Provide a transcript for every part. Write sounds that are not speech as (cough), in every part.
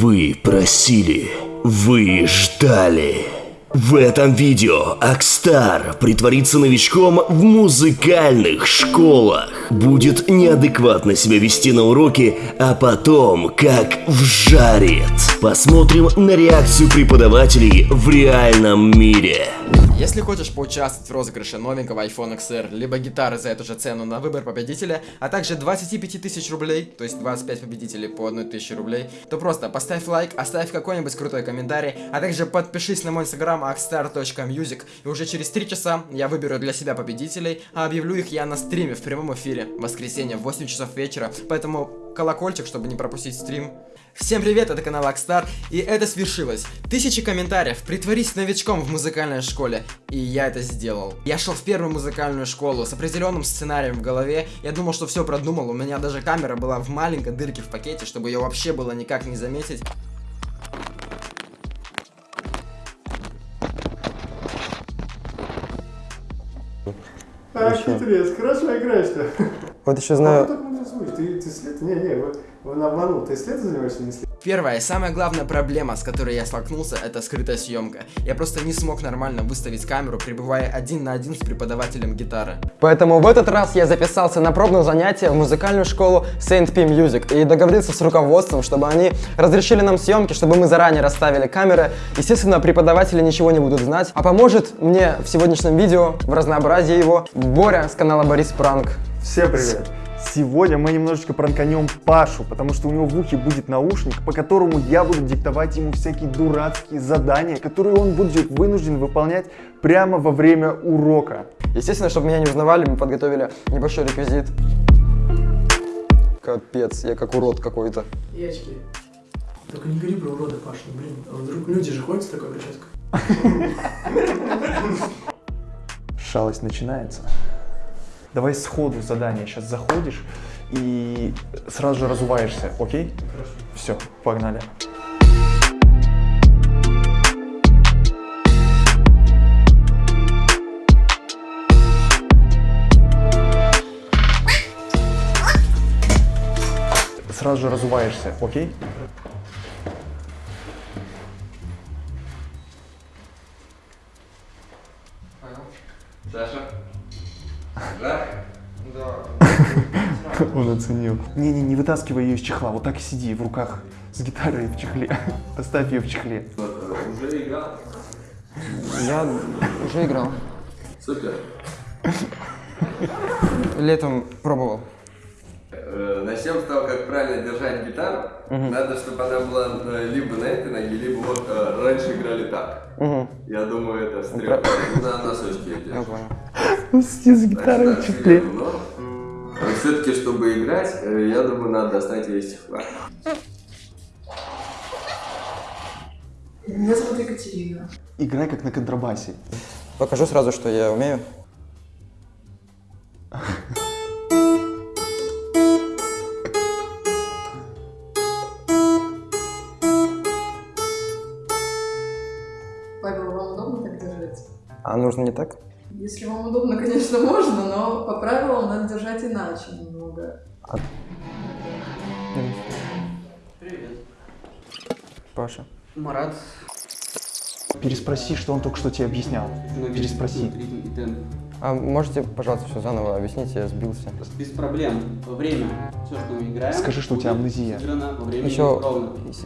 Вы просили, вы ждали. В этом видео Акстар притворится новичком в музыкальных школах. Будет неадекватно себя вести на уроке, а потом как вжарит. Посмотрим на реакцию преподавателей в реальном мире. Если хочешь поучаствовать в розыгрыше новенького iPhone XR, либо гитары за эту же цену на выбор победителя, а также 25 тысяч рублей, то есть 25 победителей по 1 тысяче рублей, то просто поставь лайк, оставь какой-нибудь крутой комментарий, а также подпишись на мой инстаграм axstar.music, и уже через 3 часа я выберу для себя победителей, а объявлю их я на стриме в прямом эфире, в воскресенье в 8 часов вечера, поэтому колокольчик, чтобы не пропустить стрим. Всем привет, это канал Акстар, и это свершилось. Тысячи комментариев, притворись новичком в музыкальной школе, и я это сделал. Я шел в первую музыкальную школу с определенным сценарием в голове, я думал, что все продумал, у меня даже камера была в маленькой дырке в пакете, чтобы ее вообще было никак не заметить. А, хитрец, хорошо играешь-то. Вот еще А знаю... слушать. Ты, ты след? Не, не, он обманул. Ты след занимаешься, не след? Первая и самая главная проблема, с которой я столкнулся, это скрытая съемка. Я просто не смог нормально выставить камеру, пребывая один на один с преподавателем гитары. Поэтому в этот раз я записался на пробное занятие в музыкальную школу Saint P Music и договорился с руководством, чтобы они разрешили нам съемки, чтобы мы заранее расставили камеры. Естественно, преподаватели ничего не будут знать. А поможет мне в сегодняшнем видео, в разнообразии его, Боря с канала Борис Пранк. Всем привет! Сегодня мы немножечко пранканем Пашу, потому что у него в ухе будет наушник, по которому я буду диктовать ему всякие дурацкие задания, которые он будет вынужден выполнять прямо во время урока. Естественно, чтобы меня не узнавали, мы подготовили небольшой реквизит. Капец, я как урод какой-то. И очки. Только не говори про урода, Паша, ну, блин. А вдруг люди же ходят с такой прической? Шалость начинается. Давай сходу задание. Сейчас заходишь и сразу же разуваешься, окей? Хорошо. Все, погнали. Сразу же разуваешься, окей? Оценил. Не-не, не вытаскивай ее из чехла, вот так и сиди в руках с гитарой в чехле. (laughs) Оставь ее в чехле. Уже играл? Я уже играл. Супер. Летом пробовал. Э, Начнем с того, как правильно держать гитару. Надо, чтобы она была э, либо на этой ноге, либо вот э, раньше играли так. Угу. Я думаю, это стрелка. На носочке Я держишь. понял. (laughs) Он сидит с гитарой в чехле. Все-таки, чтобы играть, э, я думаю, надо достать ее из чехла. Меня зовут Екатерина. Играй как на контрабасе. Покажу сразу, что я умею. Павел, вам удобно так держать? А нужно не так? Если вам удобно, конечно, (laughs) можно, но по правилам надо держать иначе немного. Паша. Марат. Переспроси, что он только что тебе объяснял. Переспроси. А можете, пожалуйста, все заново объяснить, я сбился. Без проблем. Во время. Все, что мы играем. Скажи, что у тебя амнезия. сыграно во время Еще,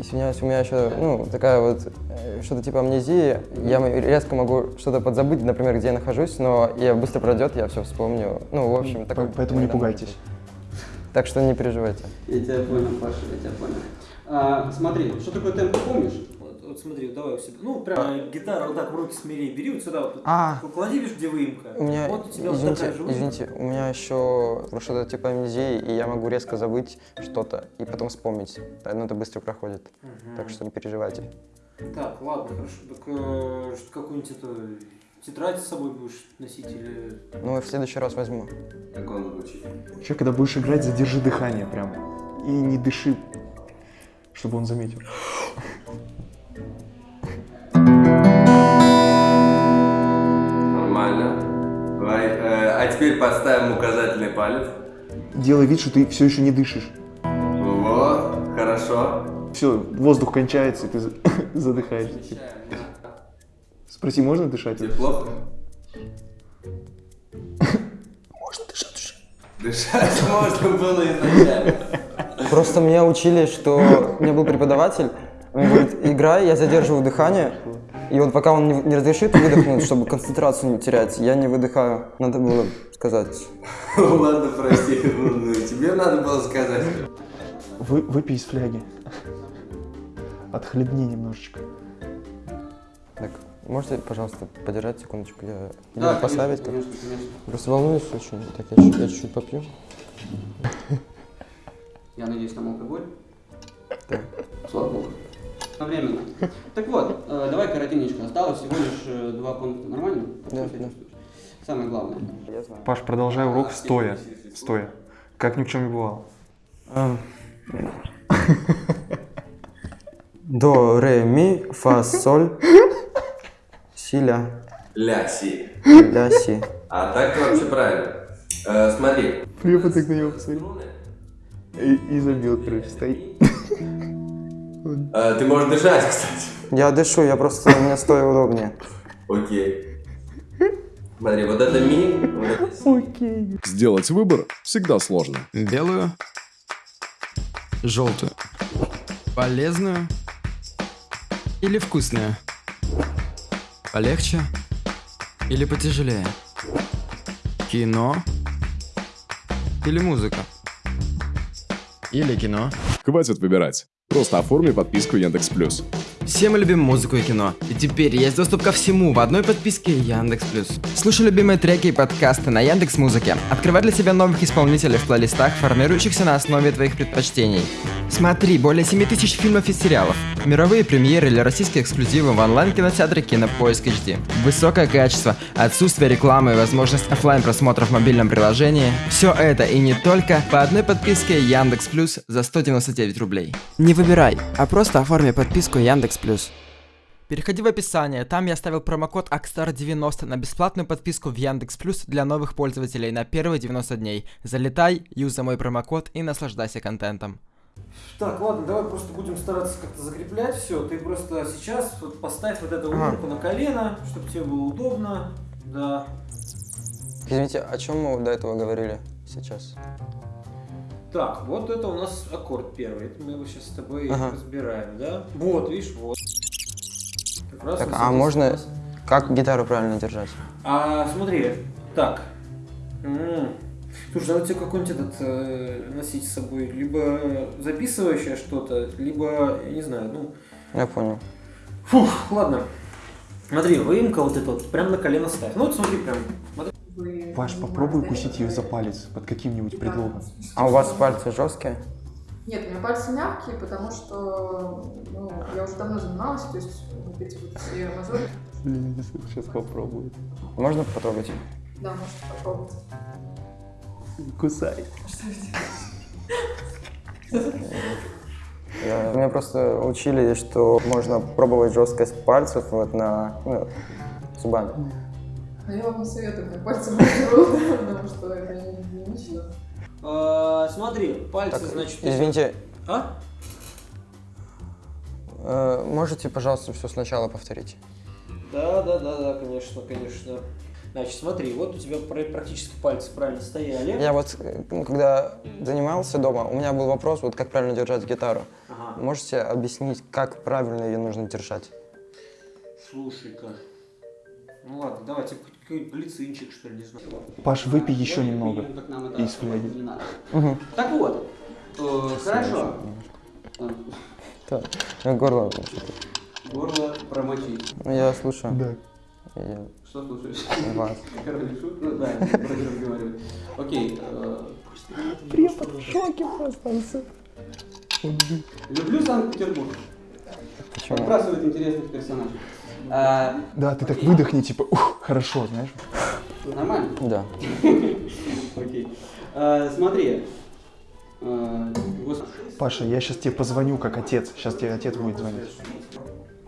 извиняюсь, у меня еще, ну, такая вот, э, что-то типа амнезии. Я резко могу что-то подзабыть, например, где я нахожусь, но я быстро пройдет, я все вспомню. Ну, в общем, такое. Поэтому не пугайтесь. Так что не переживайте. Я тебя понял, Паша, я тебя понял. А, смотри, что такое темп, помнишь? Вот, вот смотри, давай у себя. Ну, прямо гитару вот так в руки смири, бери вот сюда вот. А. Клади, видишь, где выемка. У меня, вот у тебя вот извините, такая же выемка. извините, у меня еще что-то типа амнезии, и я могу резко забыть что-то и потом вспомнить. Но это быстро проходит, так что не переживайте. Так, ладно, хорошо. Так э, что, какую-нибудь эту тетрадь с собой будешь носить или... Ну, в следующий раз возьму. Как он звучит. Еще когда будешь играть, задержи дыхание прям. И не дыши, чтобы он заметил. Нормально. Давай, э, а теперь подставим указательный палец. Делай вид, что ты все еще не дышишь. Вот, хорошо. все, воздух кончается, и ты за- (laughs) задыхаешься. Спроси, можно дышать? Тебе плохо? (laughs) Дышать (laughs) можно было изначально. Просто меня учили, что у меня был преподаватель, он говорит, играй, я задерживаю дыхание, и вот пока он не, не разрешит выдохнуть, чтобы концентрацию не терять, я не выдыхаю. Надо было сказать. (laughs) Ладно, прости, ну, тебе надо было сказать. Вы, выпей из фляги. Отхлебни немножечко. Так, можете, пожалуйста, подержать секундочку, я Да, конечно, поставить? конечно, конечно. Просто волнуюсь очень. Так, я, чуть- я чуть-чуть попью. Я надеюсь, там алкоголь. Да. Слава богу. Одновременно. Так вот, э, давай коротенечко. Осталось всего лишь э, два пункта. Нормально? Да, да. Самое главное. Я знаю. Паш, продолжай урок стоя. Стоя. Как ни в чем не бывало. Ам. До, ре, ми, фа, соль, си, ля, Ля, си. ля, си. А так вообще правильно. Э, смотри. Препод так на него посмотрел. И, и забил, короче, стоит. Э, ты можешь дышать, (laughs) кстати. Я дышу, я просто, мне стоя удобнее. Окей. Смотри, вот это ми, си. Сделать выбор всегда сложно. Белую. Желтую. Полезную. Или вкусную. Полегче. Или потяжелее. Кино. Или музыка. Или кино. Хватит выбирать. Просто оформи подписку Яндекс Плюс. Все мы любим музыку и кино. И теперь есть доступ ко всему в одной подписке Яндекс Плюс. Слушай любимые треки и подкасты на Яндекс Музыке. Открывай для себя новых исполнителей в плейлистах, формирующихся на основе твоих предпочтений. Смотри более 7000 фильмов и сериалов. Мировые премьеры или российские эксклюзивы в онлайн-кинотеатре Кинопоиск HD. Высокое качество, отсутствие рекламы и возможность оффлайн просмотра в мобильном приложении. Все это и не только по одной подписке Яндекс Плюс за 199 рублей. Не выбирай, а просто оформи подписку Яндекс Плюс. Переходи в описание, там я оставил промокод AXSTAR90 на бесплатную подписку в Яндекс Плюс для новых пользователей на первые 90 дней. Залетай, юзай мой промокод и наслаждайся контентом. Так, ладно, давай просто будем стараться как-то закреплять все. Ты просто сейчас вот поставь вот эту Ага. руку на колено, чтобы тебе было удобно. Да. Извините, о чем мы до этого говорили сейчас? Так, вот это у нас аккорд первый. Это мы его сейчас с тобой Ага. разбираем, да? Вот, видишь, вот. Как раз Так, а можно нас- как гитару правильно держать? А, смотри, так. М. Слушай, надо тебе какой-нибудь этот э, носить с собой, либо записывающее что-то, либо, я не знаю, ну, Я понял. Фух, ладно. Смотри, выемка вот эта вот, прям на колено ставь. Ну вот смотри, прям. смотри. Паш, попробуй укусить ее за палец под каким-нибудь предлогом. А у вас пальцы жесткие? Нет, у меня пальцы мягкие, потому что ну, я уже давно занималась, то есть вот эти вот все мозоли. Сейчас попробую. Можно потрогать? Да, можете попробовать. Кусай. Я- меня просто учили, что можно пробовать жесткость пальцев вот на ну, зубами. Но я вам не советую, как пальцы берут, потому что это не гигиенично. А, смотри, пальцы, Так, значит... извините, А? э, можете, пожалуйста, все сначала повторить? Да, да, да, да, конечно, конечно. Значит, смотри, вот у тебя пра- практически пальцы правильно стояли. Я вот, ну, когда занимался дома, у меня был вопрос, вот как правильно держать гитару. Ага. Можете объяснить, как правильно ее нужно держать? Слушай-ка. Ну ладно, давайте какой-нибудь глицинчик, что ли, не знаю. Паш, выпей еще немного это из фляги. не надо. Угу. Так вот, э, хорошо. Так, горло. Горло промочить. Ну, я слушаю. Да. Я Что слушаешь? вас. (laughs) Король шут? Ну да, вроде разговариваю. Окей. э, Препод в шоке просто. он Люблю Санкт-Петербург. Почему? Подбрасывает интересных персонажей. А, Да, ты так выдохни, типа, ух, хорошо, знаешь. Нормально? Да. (laughs) Окей. А, Смотри. Господи. Паша, я сейчас тебе позвоню как отец. Сейчас тебе отец будет звонить.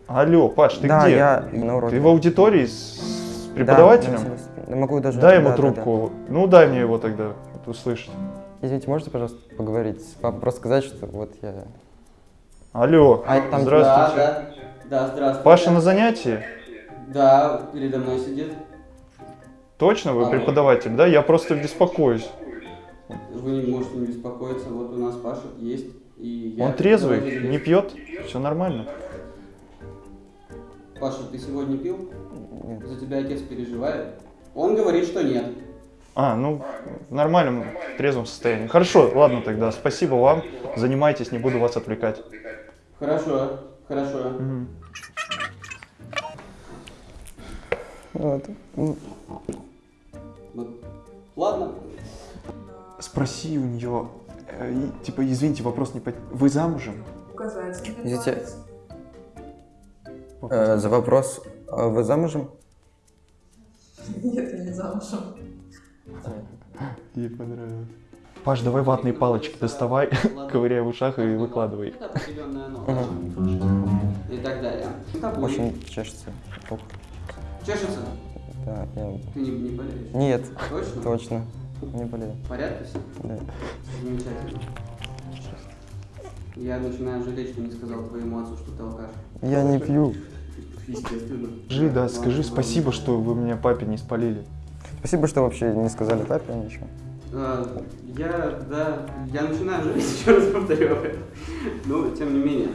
Алло, Паш, ты да, где? я на уроке. Ты в аудитории с, с Да, преподавателем? я могу даже... дай ему да, да, да. трубку. Ну, дай мне его тогда услышать. Извините, можете, пожалуйста, поговорить? Папа, просто сказать, что вот я... Алло, А там- здравствуйте. Да, да. Да, здравствуйте. Паша на занятии? Да, передо мной сидит. Точно вы Алло. преподаватель, да? Я просто беспокоюсь. Вы не можете не беспокоиться, вот у нас Паша есть. И я Он трезвый, не пьет, все нормально. Паша, ты сегодня пил? За тебя отец переживает. Он говорит, что нет. А, ну, в нормальном трезвом состоянии. Хорошо, ладно тогда, спасибо вам. Занимайтесь, не буду вас отвлекать. Хорошо, хорошо. Вот. Ладно. Спроси у нее, типа, извините, вопрос не по... Вы замужем? Указать. Извините. Э, за вопрос, а вы замужем? Нет, я не замужем. Ей понравилось. Паш, давай ватные палочки доставай, ковыряй в ушах и выкладывай. И так далее. Очень чешется. Чешется? Да, я... Ты не, не болеешь? Нет, Точно? точно. Не болею. В порядке все? Да. Замечательно. Я начинаю жалеть, что не сказал твоему отцу, что ты алкаш. Я не пью. Естественно. Скажи, да, скажи спасибо, что вы меня папе не спалили. Спасибо, что вообще не сказали папе ничего. А, Я, да, я начинаю жалеть, еще раз повторю об этом. Но, тем не менее.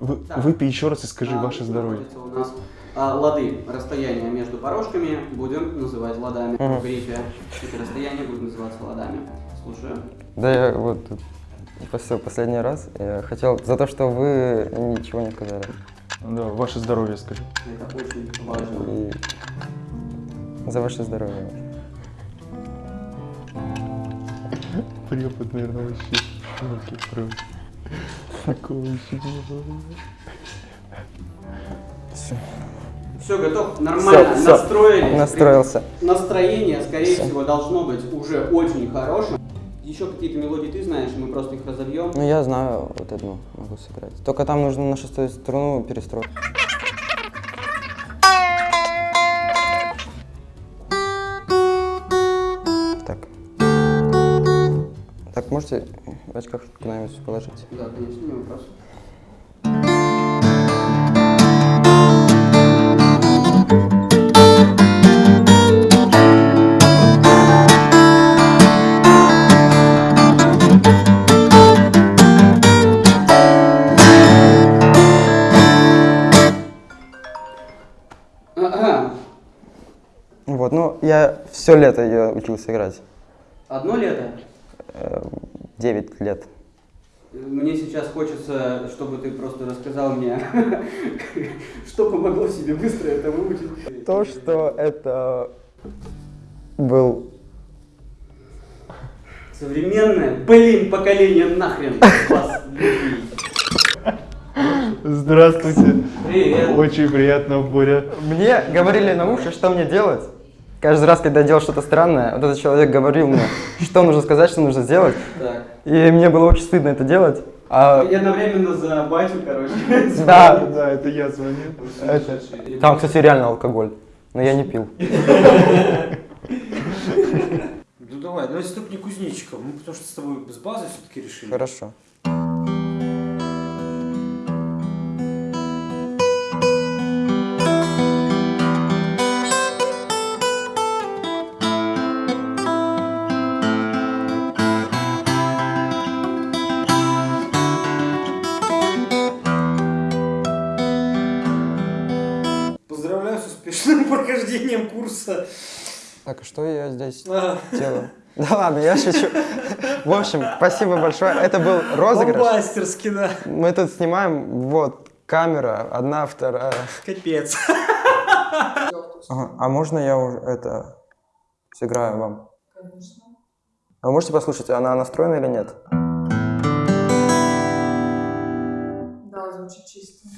Вы, Так. выпей еще раз и скажи А, ваше здоровье. У нас а, лады, расстояние между порожками будем называть ладами. Мгм. В грифе эти расстояния будут называться ладами. Слушаю. Да я вот тут после- последний раз я хотел за то, что вы ничего не сказали. Да, ваше здоровье скажи. Это очень важно. И за ваше здоровье. Препод, наверное, вообще шоке просто. Такого еще не было. Все, готов? Нормально, Всё, всё. настроились. Настроился. Настроение, скорее Всё. всего, должно быть уже очень хорошим. Еще какие-то мелодии ты знаешь, мы просто их разобьем. Ну я знаю вот одну могу сыграть. Только там нужно на шестую струну перестроить. Так. Так, можете в очках куда-нибудь положить? Да, конечно, не вопрос. Я все лето ее учился играть. Одно лето. Э, Девять лет. Мне сейчас хочется, чтобы ты просто рассказал мне, (laughs) что помогло себе быстро это выучить. То, что это был Современное, блин, поколение нахрен вас. Здравствуйте. Привет. Очень приятно, Боря. Мне говорили на уши, что мне делать. Каждый раз, когда я делал что-то странное, вот этот человек говорил мне, (laughs) что нужно сказать, что нужно сделать. И мне было очень стыдно это делать. А, И одновременно за батю, короче. (laughs) да, Да, это я звонил. это- там, кстати, реально алкоголь. Но я не пил. (laughs) Ну давай, давай стукни кузнечиком, мы потому что с тобой с базы все-таки решили. Хорошо. Так, а что я здесь (laughs) делаю? Да ладно, я шучу. В общем, спасибо большое. Это был розыгрыш. Бомбастерски, да. Мы тут снимаем, вот, камера, одна, вторая. Капец. Ага, А можно я уже это сыграю вам? Конечно. А вы можете послушать, она настроена или нет? Да, звучит чисто.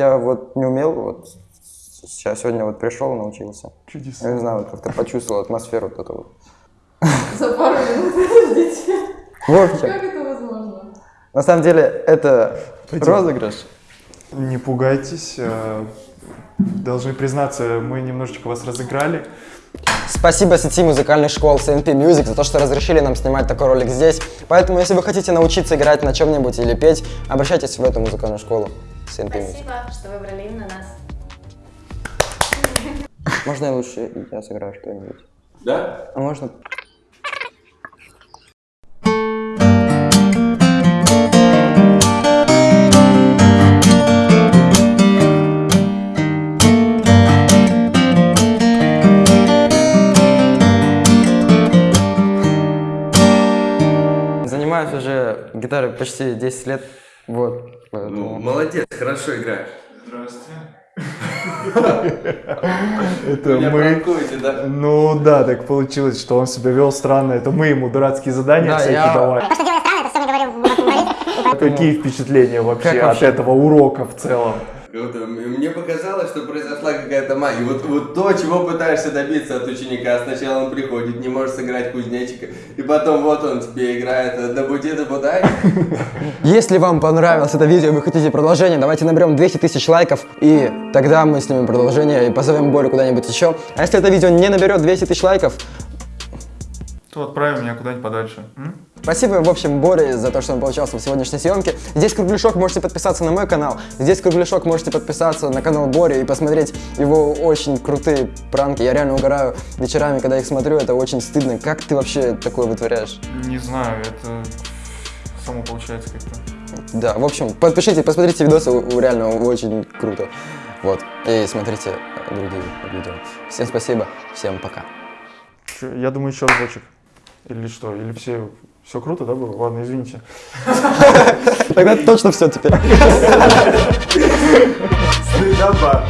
Я вот не умел, вот сейчас сегодня вот пришел, научился. Чудесно. Я не знаю, вот как-то почувствовал атмосферу вот эту вот. (laughs) За пару минут, подождите. В общем, Как это возможно? на самом деле это розыгрыш. Не пугайтесь. э, Должны признаться, мы немножечко вас разыграли. Спасибо сети музыкальных школ CNP Music за то, что разрешили нам снимать такой ролик здесь. Поэтому, если вы хотите научиться играть на чем-нибудь или петь, обращайтесь в эту музыкальную школу Music. Спасибо, что выбрали именно нас. Можно я лучше я сыграю что-нибудь? Да? А можно? Занимаюсь уже гитарой почти 10 лет. Вот. Ну, поэтому- молодец, хорошо играешь. Это Меня мы... да? Ну да, так получилось, что он себя вел странно. Это мы ему дурацкие задания Да, всякие давали. Какие впечатления вообще от этого урока в целом? Э, Мне показалось, что произошла какая-то магия. Вот, вот то, чего пытаешься добиться от ученика. Сначала он приходит, не может сыграть кузнечика, и потом вот он тебе играет «Да бути, да будай». Если вам понравилось это видео и вы хотите продолжение, давайте наберем 200 тысяч лайков, и тогда мы снимем продолжение и позовем Борю куда-нибудь еще. А если это видео не наберет 200 тысяч лайков, То отправим меня куда-нибудь подальше. спасибо, в общем, Боре за то, что он поучаствовал в сегодняшней съемке. Здесь кругляшок, можете подписаться на мой канал. Здесь кругляшок, можете подписаться на канал Бори и посмотреть его очень крутые пранки. Я реально угораю вечерами, когда их смотрю, это очень стыдно. Как ты вообще такое вытворяешь? Не знаю, это само получается как-то. Да, в общем, подпишитесь, посмотрите видосы, реально очень круто. Вот, и смотрите другие видео. Всем спасибо, всем пока. Я думаю, еще разочек. Или что? Или все, все круто, да, было? Ладно, извините. (laughs) Тогда точно все теперь. Стыдоба.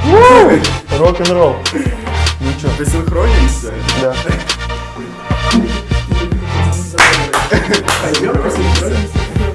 Рок-н-ролл. Ну что? Ты синхронимся? Да. (laughs) Пойдем, посмотрим.